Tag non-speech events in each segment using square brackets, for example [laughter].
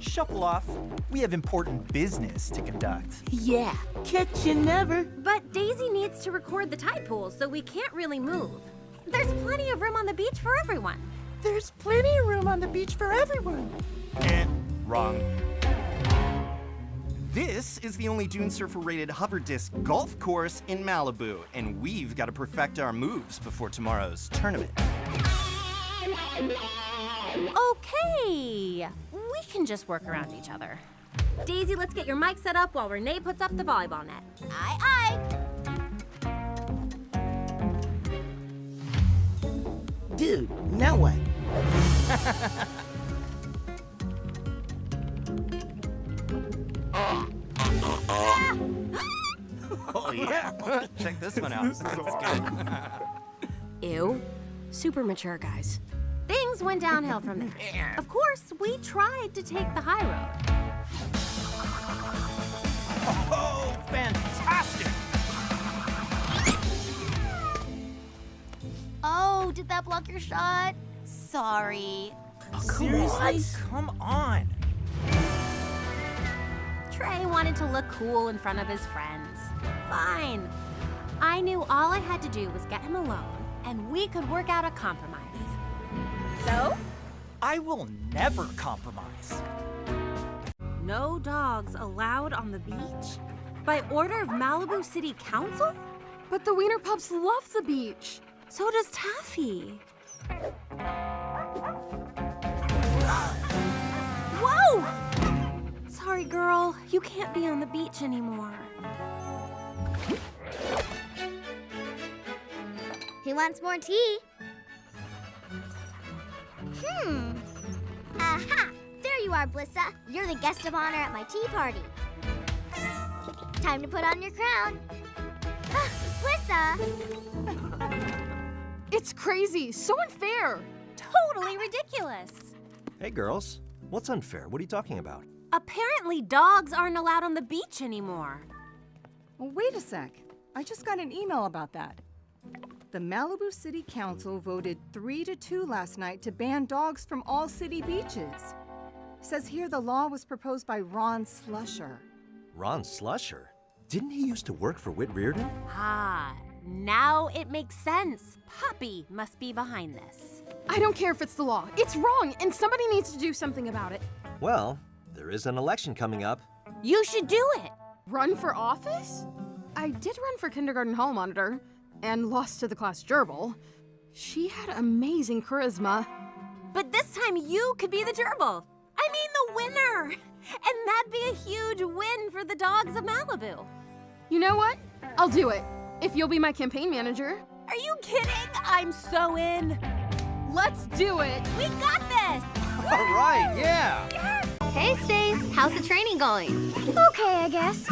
Shuffle off. We have important business to conduct. Yeah, catch you never. But Daisy needs to record the tide pool, so we can't really move. There's plenty of room on the beach for everyone. There's plenty of room on the beach for everyone. Eh, wrong. This is the only Dune Surfer rated hover disc golf course in Malibu, and we've got to perfect our moves before tomorrow's tournament. Okay, we can just work around each other. Daisy, let's get your mic set up while Renee puts up the volleyball net. Aye, aye. Dude, now what? [laughs] Oh, yeah. Check this one out. That's good. Ew. Super mature, guys. Things went downhill from there. Of course, we tried to take the high road. Oh, fantastic! Oh, did that block your shot? Sorry. Oh, Seriously? Come on. Trey wanted to look cool in front of his friends. Fine. I knew all I had to do was get him alone, and we could work out a compromise. So, I will never compromise. no dogs allowed on the beach? By order of Malibu City Council? But the Wiener pups love the beach. So does Taffy. Whoa! Sorry, girl. You can't be on the beach anymore. Who wants more tea? Hmm. Aha! There you are, Blissa. You're the guest of honor at my tea party. Time to put on your crown. Ah, Blissa! It's crazy. So unfair. Totally ridiculous. Hey, girls. What's unfair? What are you talking about? Apparently, dogs aren't allowed on the beach anymore. Well, wait a sec. I just got an email about that. The Malibu City Council voted 3 to 2 last night to ban dogs from all city beaches. Says here the law was proposed by Ron Slusher. Ron Slusher? Didn't he used to work for Whit Reardon? Ah, now it makes sense. Poppy must be behind this. I don't care if it's the law. It's wrong, and somebody needs to do something about it. Well, there is an election coming up. You should do it. Run for office? I did run for kindergarten hall monitor and lost to the class gerbil. She had amazing charisma. But this time you could be the gerbil. I mean, the winner. And that'd be a huge win for the dogs of Malibu. You know what? I'll do it. If you'll be my campaign manager. Are you kidding? I'm so in. Let's do it! We got this. All right, yeah. Hey, Stace. How's the training going? Okay, I guess.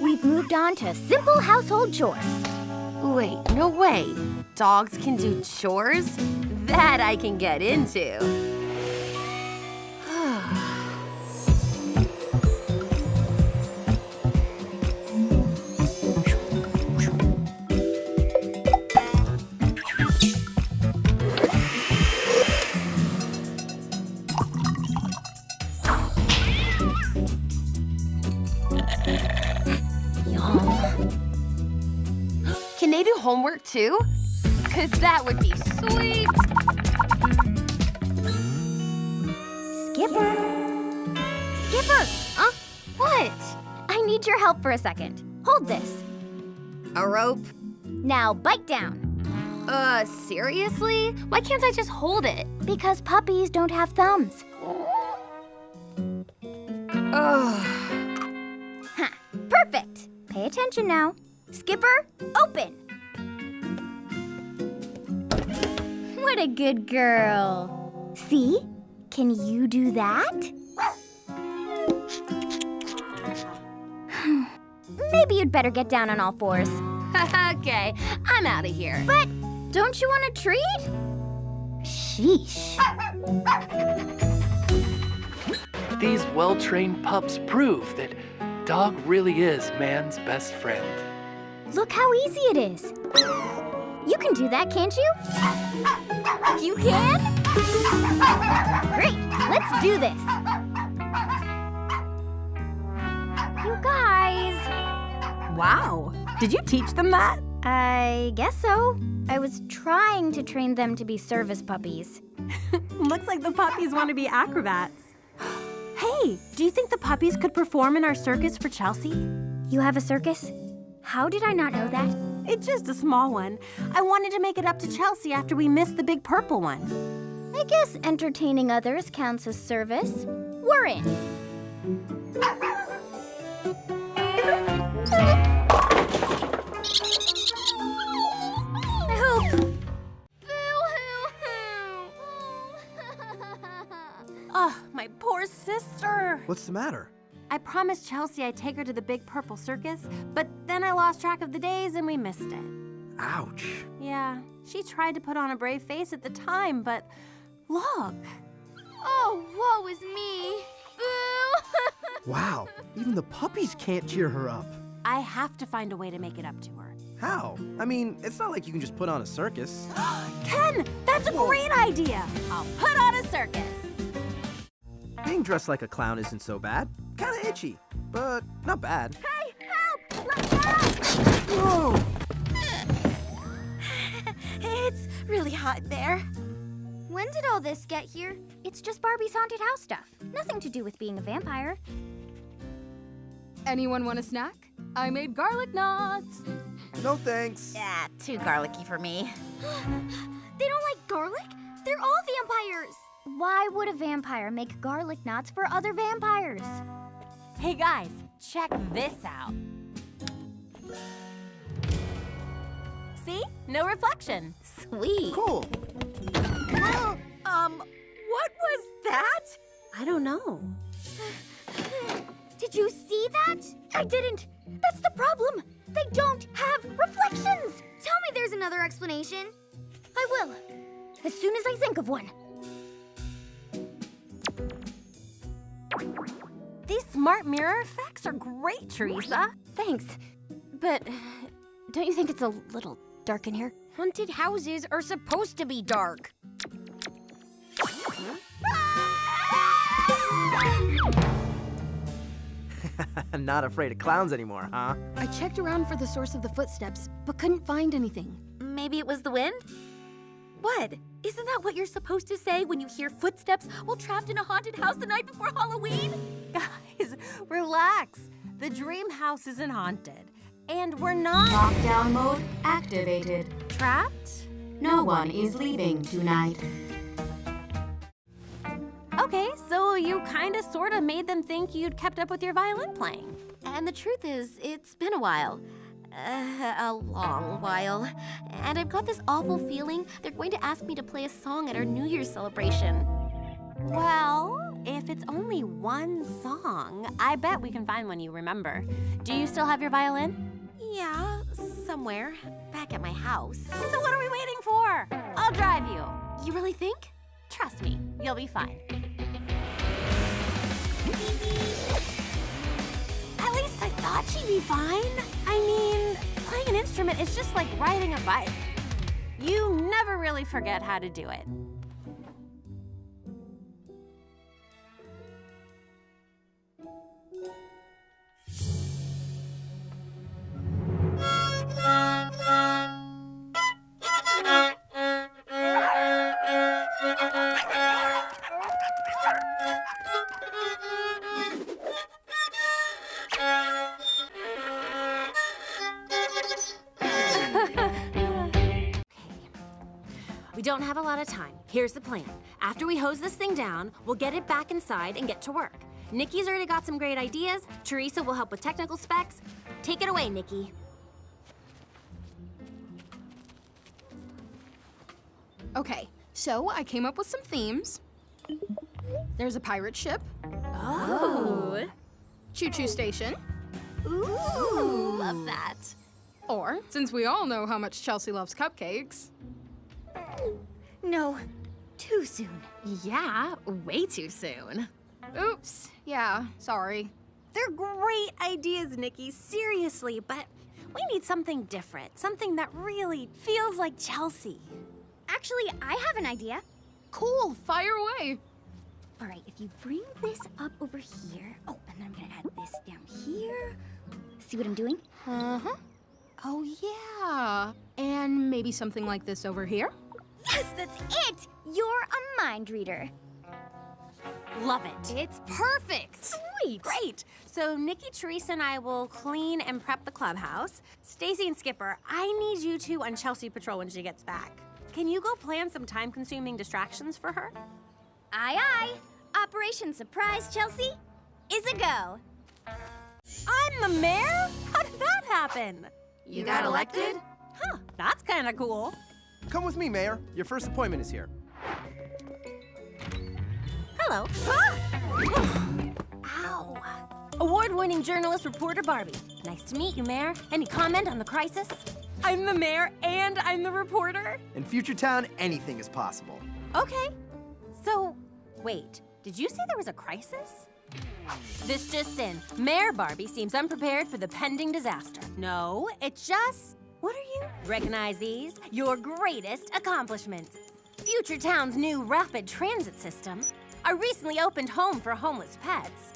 We've moved on to simple household chores. Wait, no way. Dogs can do chores? That I can get into. [sighs] Can they do homework too? Cause that would be sweet. Skipper. Skipper! Huh? What? I need your help for a second. Hold this. A rope? Now bite down. Uh, seriously? Why can't I just hold it? Because puppies don't have thumbs. Ugh. Huh. Perfect. Pay attention now. Skipper, open. What a good girl. See? Can you do that? [sighs] Maybe you'd better get down on all fours. [laughs] okay, I'm out of here. But don't you want a treat? Sheesh. These well trained pups prove that dog really is man's best friend. Look how easy it is. You can do that, can't you? You can? Great, let's do this. You guys. Wow, did you teach them that? I guess so. I was trying to train them to be service puppies. [laughs] Looks like the puppies want to be acrobats. [gasps] hey, do you think the puppies could perform in our circus for Chelsea? You have a circus? How did I not know that? It's just a small one. I wanted to make it up to Chelsea after we missed the big purple one. I guess entertaining others counts as service. We're in. I hope. Oh, my poor sister. What's the matter? I promised Chelsea I'd take her to the big purple circus, but then I lost track of the days and we missed it. Ouch. Yeah, she tried to put on a brave face at the time, but look. Oh, woe is me. Boo! [laughs] Wow, even the puppies can't cheer her up. I have to find a way to make it up to her. How? I mean, it's not like you can just put on a circus. [gasps] Ken, that's a great idea. I'll put on a circus. Being dressed like a clown isn't so bad. Kinda itchy, but not bad. Hey, help! Let go! Whoa! It's really hot there. When did all this get here? It's just Barbie's haunted house stuff. Nothing to do with being a vampire. Anyone want a snack? I made garlic knots. No thanks. Yeah, too garlicky for me. [gasps] They don't like garlic? They're all vampires! Why would a vampire make garlic knots for other vampires? Hey guys, check this out. See? No reflection. Sweet. Cool. [gasps] Um, what was that? I don't know. [sighs] Did you see that? I didn't. That's the problem. They don't have reflections. Tell me there's another explanation. I will. As soon as I think of one. These smart mirror effects are great, Teresa. Thanks. But don't you think it's a little dark in here? Haunted houses are supposed to be dark. [laughs] not afraid of clowns anymore, huh? I checked around for the source of the footsteps, but couldn't find anything. Maybe it was the wind? What? Isn't that what you're supposed to say when you hear footsteps while trapped in a haunted house the night before Halloween? [laughs] Guys, relax. The dream house isn't haunted. And we're not Lockdown mode activated. trapped? No one is leaving tonight. Okay, so you kinda sorta made them think you'd kept up with your violin playing. And the truth is, it's been a while. Uh, a long while. And I've got this awful feeling they're going to ask me to play a song at our New Year's celebration. Well, if it's only one song, I bet we can find one you remember. Do you still have your violin? Yeah, somewhere. Back at my house. So what are we waiting for? I'll drive you. You really think? Trust me, you'll be fine. At least I thought she'd be fine. I mean, playing an instrument is just like riding a bike. You never really forget how to do it. Don't have a lot of time. Here's the plan. After we hose this thing down, we'll get it back inside and get to work. Nikki's already got some great ideas. Teresa will help with technical specs. Take it away, Nikki. Okay, so I came up with some themes. There's a pirate ship, Oh. choo-choo station, Ooh, love that. or, since we all know how much Chelsea loves cupcakes, No, too soon. Yeah, way too soon. oops, yeah, sorry. They're great ideas, Nikki, seriously, but we need something different. Something that really feels like Chelsea. Actually, I have an idea. Cool, fire away. All right, if you bring this up over here. Oh, and then I'm gonna add this down here. See what I'm doing? Uh-huh. Oh, yeah. And maybe something like this over here? Yes, that's it! You're a mind reader. Love it. It's perfect. Sweet. Great. So Nikki, Teresa, and I will clean and prep the clubhouse. Stacy and Skipper, I need you two on Chelsea patrol when she gets back. Can you go plan some time-consuming distractions for her? Aye, aye. Operation Surprise, Chelsea, is a go. I'm the mayor? How did that happen? You got elected? Huh, that's kind of cool. Come with me, Mayor. Your first appointment is here. Hello. Ah! Ow. Award-winning journalist reporter Barbie. Nice to meet you, Mayor. Any comment on the crisis? I'm the mayor and I'm the reporter? In Future Town, anything is possible. Okay. So, wait, did you say there was a crisis? This just in. Mayor Barbie seems unprepared for the pending disaster. No, it just. What are you? Recognize these? Your greatest accomplishments. Future Town's new rapid transit system, our recently opened home for homeless pets,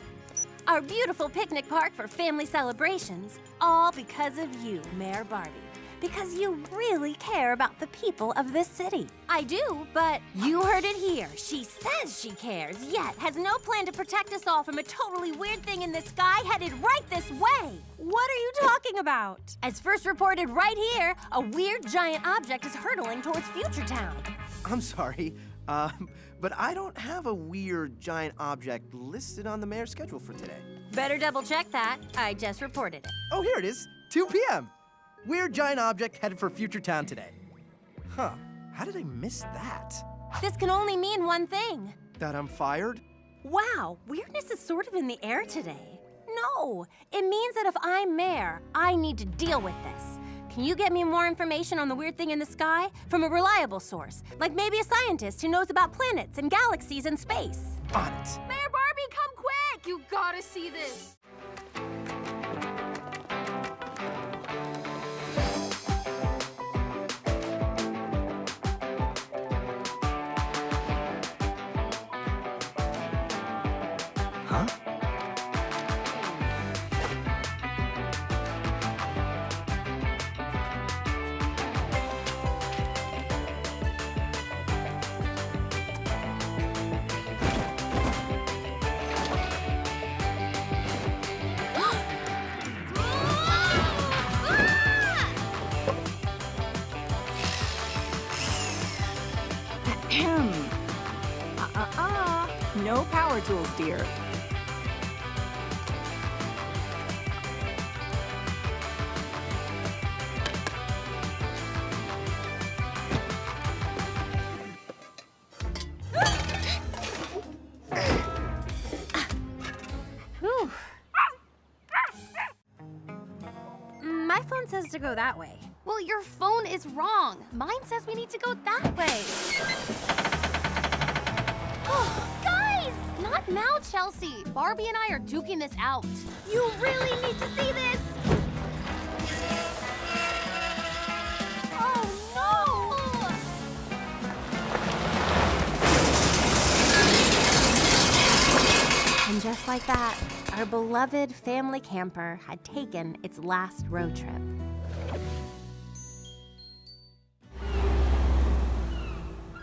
our beautiful picnic park for family celebrations, all because of you, Mayor Barbie. Because you really care about the people of this city. I do, but you heard it here. She says she cares, yet has no plan to protect us all from a totally weird thing in the sky headed right this way. What are you talking about? As first reported right here, a weird giant object is hurtling towards Future Town. I'm sorry, um, but I don't have a weird giant object listed on the mayor's schedule for today. Better double check that. I just reported it. Oh, here it is, 2 p.m. Weird giant object headed for Future Town today. Huh, how did I miss that? This can only mean one thing. That I'm fired? Wow, weirdness is sort of in the air today. No, it means that if I'm mayor, I need to deal with this. Can you get me more information on the weird thing in the sky from a reliable source? Like maybe a scientist who knows about planets and galaxies and space. On it. Mayor Barbie, come quick! You gotta see this. Huh? [clears throat] Uh-uh. No power tools, dear. Phone says to go that way. Well, your phone is wrong. Mine says we need to go that way. [gasps] Oh, Guys! Not now, Chelsea. Barbie and I are duking this out. You really need to see this. Oh, just like that, our beloved family camper had taken its last road trip.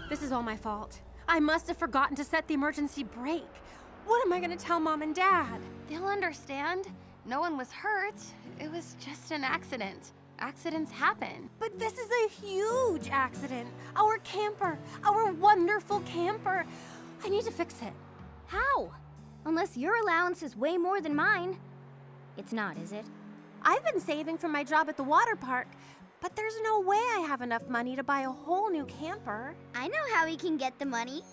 This is all my fault. I must have forgotten to set the emergency brake. What am I gonna tell mom and dad? They'll understand. No one was hurt. It was just an accident. Accidents happen. But this is a huge accident. Our camper, our wonderful camper. I need to fix it. How? Unless your allowance is way more than mine. It's not, is it? I've been saving for my job at the water park, but there's no way I have enough money to buy a whole new camper. I know how we can get the money.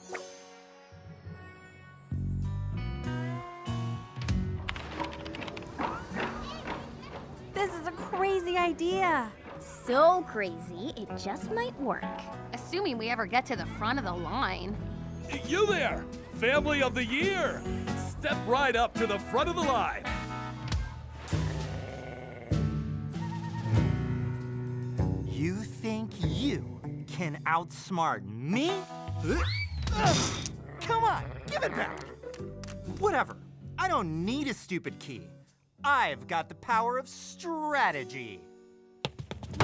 This is a crazy idea. So crazy, it just might work. Assuming we ever get to the front of the line. You there, family of the year! Step right up to the front of the line. You think you can outsmart me? Ugh. Come on, give it back. Whatever. I don't need a stupid key. I've got the power of strategy.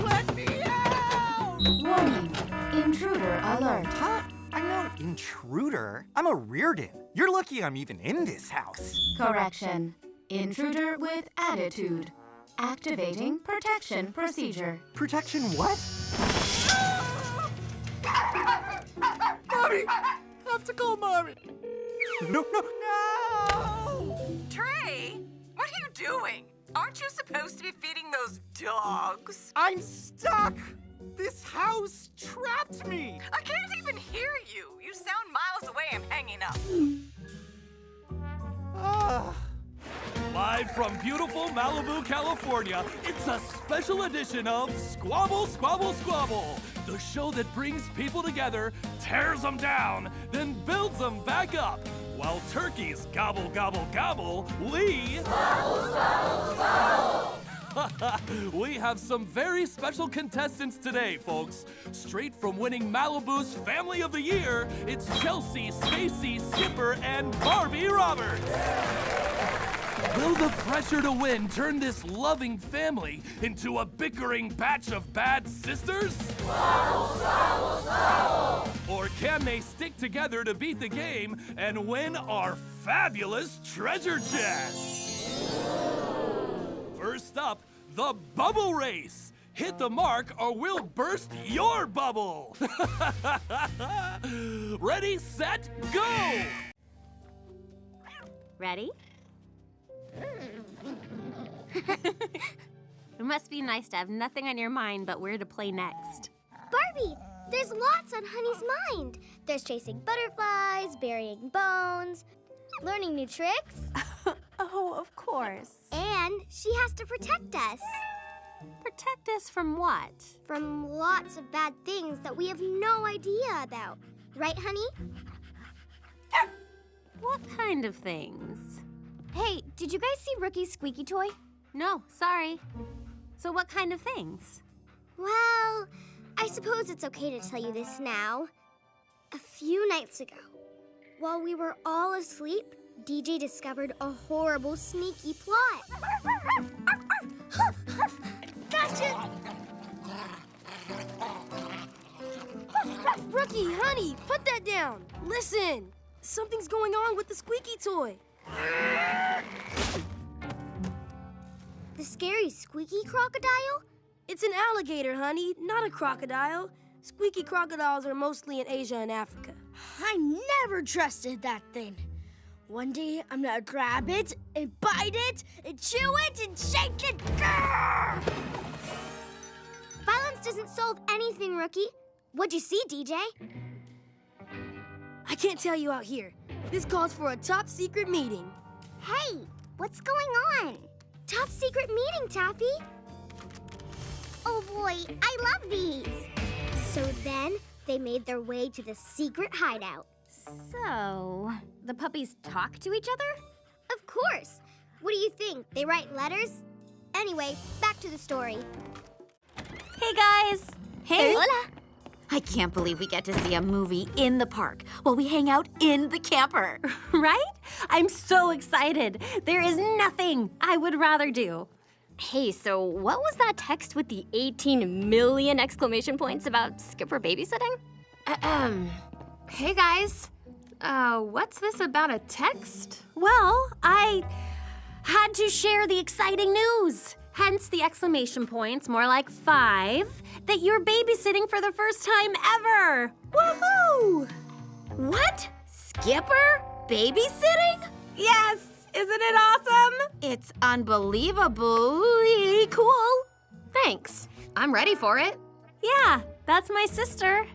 Let me out! Warning. Intruder alert. Huh? I'm no intruder. I'm a Reardon. You're lucky I'm even in this house. Correction. Intruder with attitude. Activating protection procedure. Protection what? Mommy! Have to call mommy. No, no, no. Trey, what are you doing? Aren't you supposed to be feeding those dogs? I'm stuck. This house trapped me. I can't even hear you. You sound miles away. I'm hanging up. Ah. Live from beautiful Malibu, California, it's a special edition of Squabble, Squabble, Squabble, the show that brings people together, tears them down, then builds them back up. While turkeys gobble, gobble, gobble, we. [laughs] we have some very special contestants today, folks. Straight from winning Malibu's Family of the Year, it's Chelsea, Stacy, Skipper, and Barbie Roberts. Will the pressure to win turn this loving family into a bickering batch of bad sisters? Or can they stick together to beat the game and win our fabulous treasure chest? First up, the bubble race. Hit the mark or we'll burst your bubble. [laughs] Ready, set, go! Ready? [laughs] it must be nice to have nothing on your mind but where to play next. Barbie, there's lots on Honey's mind. There's chasing butterflies, burying bones, learning new tricks. [laughs] oh, of course. And she has to protect us. Protect us from what? From lots of bad things that we have no idea about. Right, honey? Er, what kind of things? Hey, did you guys see Rookie's squeaky toy? No, sorry. So, what kind of things? Well, I suppose it's okay to tell you this now. A few nights ago, while we were all asleep, DJ discovered a horrible, sneaky plot. [laughs] gotcha! [laughs] Rookie, honey, put that down. Listen, something's going on with the squeaky toy. The scary squeaky crocodile? It's an alligator, honey, not a crocodile. Squeaky crocodiles are mostly in Asia and Africa. I never trusted that thing. One day I'm gonna grab it and bite it and chew it and shake it. Grrr! Violence doesn't solve anything, Rookie. What'd you see, DJ? I can't tell you out here. This calls for a top secret meeting. Hey, what's going on? Top secret meeting, Taffy. Oh boy, I love these. So then they made their way to the secret hideout. So, the puppies talk to each other? Of course. What do you think? They write letters? Anyway, back to the story. Hey guys! Hey! Hola! I can't believe we get to see a movie in the park while we hang out in the camper. [laughs] right? I'm so excited. There is nothing I would rather do. Hey, so what was that text with the 18 million exclamation points about Skipper babysitting? Ahem. Hey guys. Uh, what's this about a text? Well, I had to share the exciting news. Hence the exclamation points, more like five, that you're babysitting for the first time ever. Woohoo! What? Skipper? Babysitting? Yes! Isn't it awesome? It's unbelievably cool. Thanks. I'm ready for it. Yeah, that's my sister.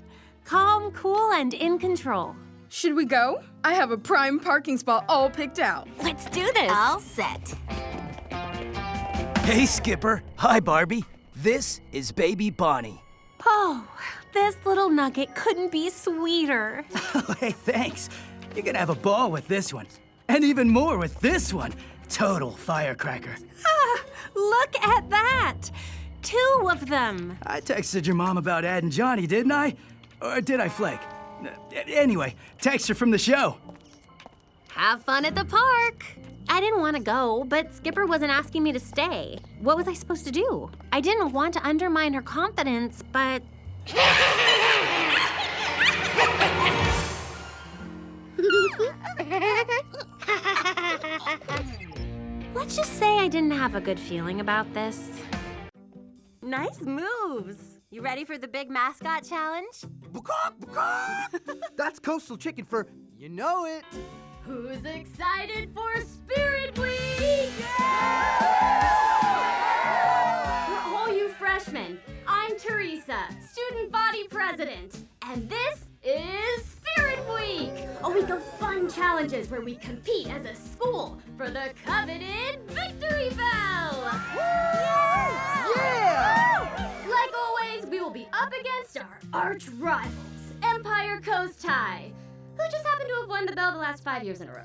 Calm, cool, and in control. Should we go? I have a prime parking spot all picked out. Let's do this. All set. Hey, Skipper. Hi, Barbie. This is baby Bonnie. Oh, this little nugget couldn't be sweeter. Oh, [laughs] hey, thanks. You're gonna have a ball with this one. And even more with this one. Total firecracker. Ah, look at that. Two of them. I texted your mom about Ed and Johnny, didn't I? Or did I flake? Uh, Anyway, text her from the show. Have fun at the park. I didn't want to go, but Skipper wasn't asking me to stay. What was I supposed to do? I didn't want to undermine her confidence, but. [laughs] Let's just say I didn't have a good feeling about this. Nice moves. You ready for the big mascot challenge? [laughs] That's coastal chicken for you know it. Who's excited for Spirit Week? For all you freshmen, I'm Teresa, student body president, and this is Spirit Week, a week of fun challenges where we compete as a school for the coveted Victory Bell. Yeah! yeah! Like always, we will be up against our arch rivals, Empire Coast High, who just happened to have won the bell the last five years in a row.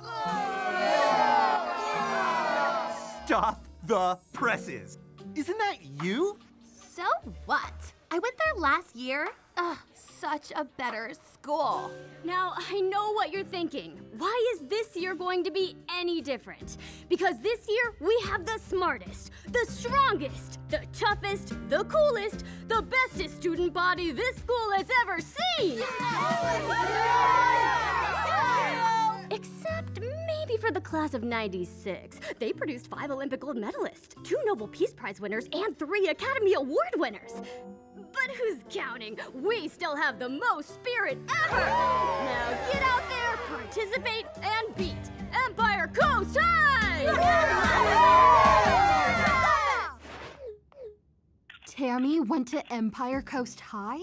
Stop the presses. Isn't that you? So what? I went there last year. Ugh, such a better school. Now, I know what you're thinking. Why is this year going to be any different? Because this year, we have the smartest, the strongest, the toughest, the coolest, the bestest student body this school has ever seen! Except maybe for the class of 96. They produced five Olympic gold medalists, two Nobel Peace Prize winners, and three Academy Award winners. But who's counting? We still have the most spirit ever! Now get out there, participate, and beat Empire Coast High! Tammy went to Empire Coast High?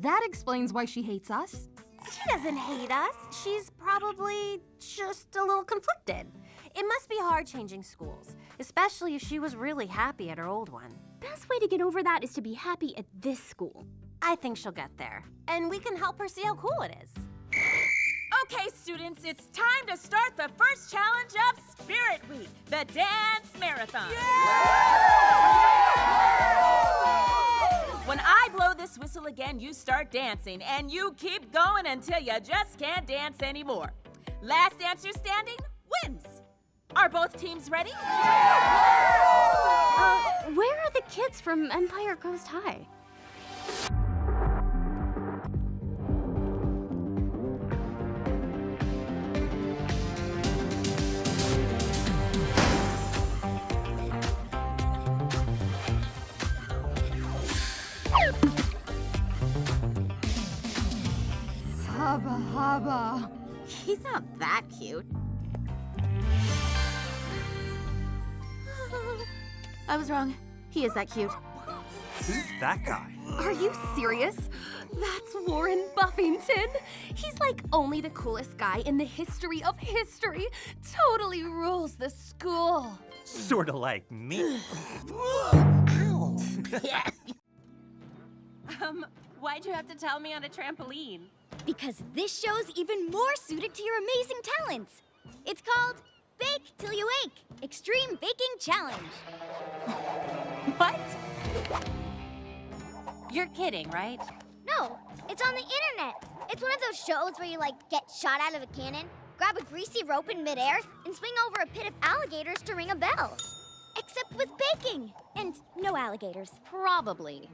That explains why she hates us. She doesn't hate us. She's probably just a little conflicted. It must be hard changing schools, especially if she was really happy at her old one. Best way to get over that is to be happy at this school. I think she'll get there, and we can help her see how cool it is. Okay, students, it's time to start the first challenge of Spirit Week, the Dance Marathon. When I blow this whistle again, you start dancing, and you keep going until you just can't dance anymore. Last dancer standing wins. Are both teams ready? Uh, where are the kids from Empire Coast High? Hubba hubba. He's not that cute. I was wrong. He is that cute. Who's that guy? Are you serious? That's Warren Buffington. He's like only the coolest guy in the history of history. Totally rules the school. Sorta like me. [laughs] Um, why'd you have to tell me on a trampoline? Because this show's even more suited to your amazing talents. It's called Bake Till You Ache Extreme Baking Challenge. [laughs] What? You're kidding, right? No, it's on the internet. It's one of those shows where you like get shot out of a cannon, grab a greasy rope in midair, and swing over a pit of alligators to ring a bell. Except with baking and no alligators. Probably.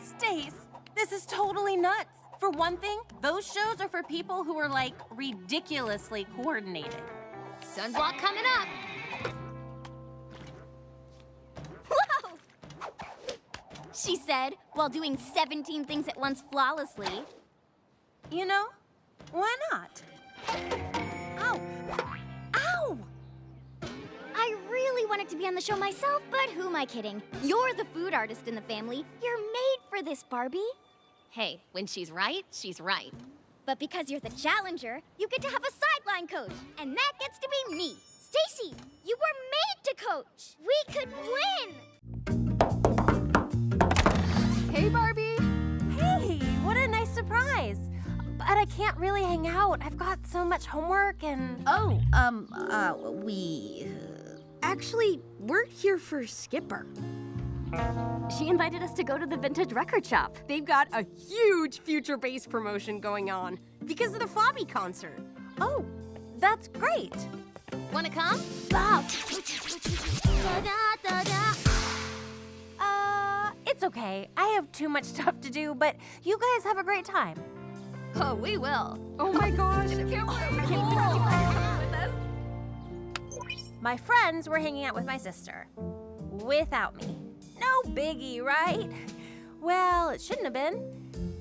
Stace, this is totally nuts. For one thing, those shows are for people who are like ridiculously coordinated. Sunblock coming up. Whoa! She said, while doing 17 things at once flawlessly. You know, why not? Ow! Ow! I really wanted to be on the show myself, but who am I kidding? You're the food artist in the family. You're made for this, Barbie. Hey, when she's right, she's right. But because you're the challenger, you get to have a sideline coach, and that gets to be me. Stacy, you were made to coach. We could win. Hey, Barbie. Hey, what a nice surprise. But I can't really hang out. I've got so much homework and. Oh, um, uh, we. Actually, we're here for Skipper. She invited us to go to the vintage record shop. They've got a huge future bass promotion going on because of the Fabi concert. Oh, that's great. Wanna come? Uh, it's okay. I have too much stuff to do, but you guys have a great time. Oh, we will. Oh my gosh. My friends were hanging out with my sister. Without me. No biggie, right? Well, it shouldn't have been,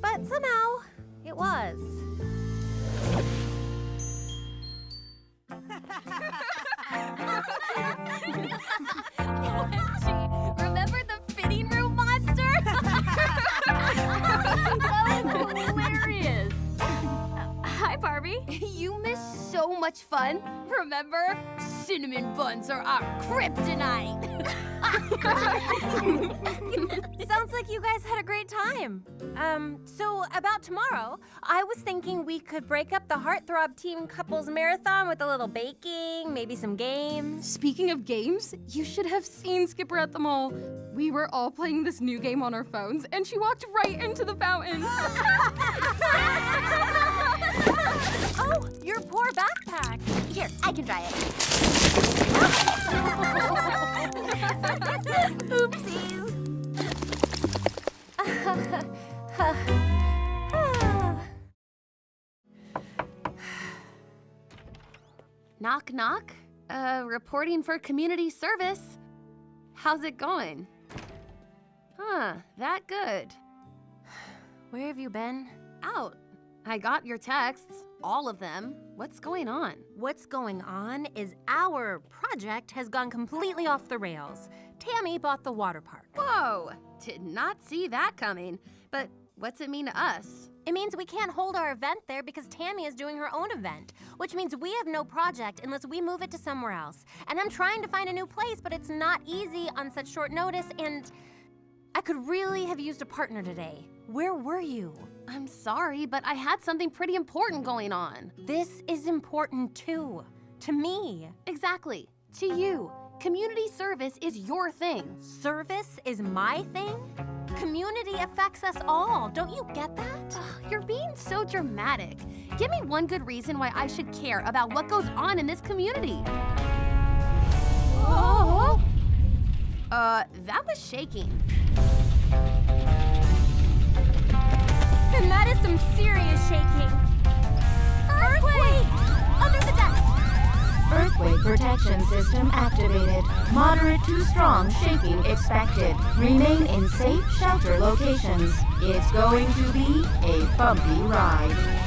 but somehow it was. [laughs] OMG, remember the fitting room monster? [laughs] that was hilarious. Hi, Barbie. You missed so much fun. Remember? Cinnamon buns are our kryptonite. [laughs] Sounds like you guys had a great time. Um, so about tomorrow, I was thinking we could break up the Heartthrob Team Couples Marathon with a little baking, maybe some games. Speaking of games, you should have seen Skipper at the mall. We were all playing this new game on our phones, and she walked right into the fountain. [laughs] oh, your poor backpack. Here, I can dry it. Oopsies. knock, knock. Uh, reporting for community service. How's it going? Huh, that good. Where have you been? Out. I got your texts, all of them. What's going on? What's going on is our project has gone completely off the rails. Tammy bought the water park. Whoa, did not see that coming. But what's it mean to us? It means we can't hold our event there because Tammy is doing her own event, which means we have no project unless we move it to somewhere else. And I'm trying to find a new place, but it's not easy on such short notice, and I could really have used a partner today. Where were you? I'm sorry, but I had something pretty important going on. This is important too. To me. Exactly. To you. Community service is your thing. Service is my thing? Community affects us all. Don't you get that? You're being so dramatic. Give me one good reason why I should care about what goes on in this community. Oh! Uh, that was shaking. Some serious shaking. Earthquake! Under the desk! Earthquake protection system activated. Moderate to strong shaking expected. Remain in safe shelter locations. It's going to be a bumpy ride.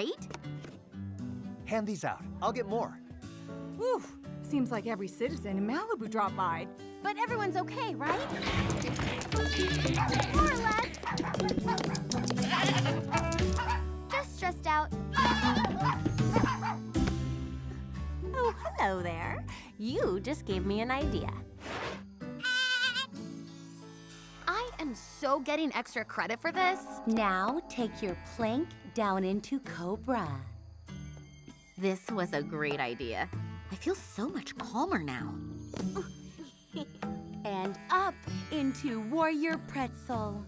Great? Hand these out. I'll get more. Whew. Seems like every citizen in Malibu dropped by. But everyone's okay, right? More or less. Just stressed out. Oh, hello there. You just gave me an idea. I am so getting extra credit for this. Now take your plank down into Cobra. This was a great idea. I feel so much calmer now. [laughs] and up into Warrior Pretzel.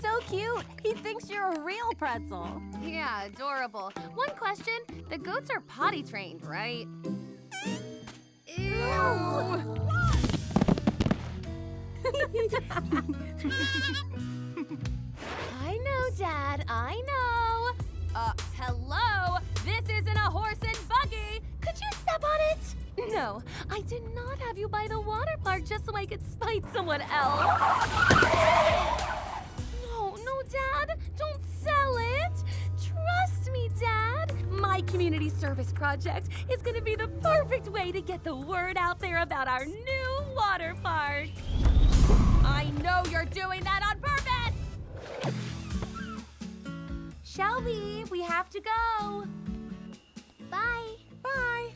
So cute. He thinks you're a real pretzel. Yeah, adorable. One question the goats are potty trained, right? Ew. [laughs] [laughs] Dad. I know. Uh, hello? This isn't a horse and buggy. Could you step on it? No, I did not have you buy the water park just so I could spite someone else. No, no, Dad. Don't sell it. Trust me, Dad. My community service project is going to be the perfect way to get the word out there about our new water park. I know you're doing that on Shelby, we have to go. Bye. Bye.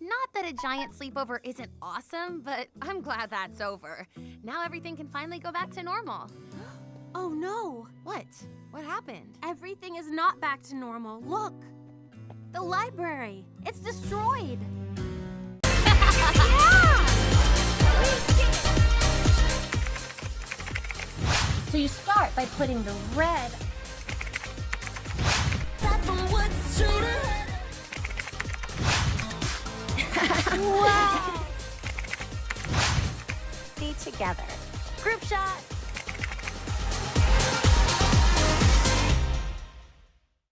Not that a giant sleepover isn't awesome, but I'm glad that's over. Now everything can finally go back to normal. [gasps] Oh no. What? What happened? Everything is not back to normal. Look. The library. It's destroyed. So you start by putting the red [laughs] wow. [laughs] Be together. Group shot.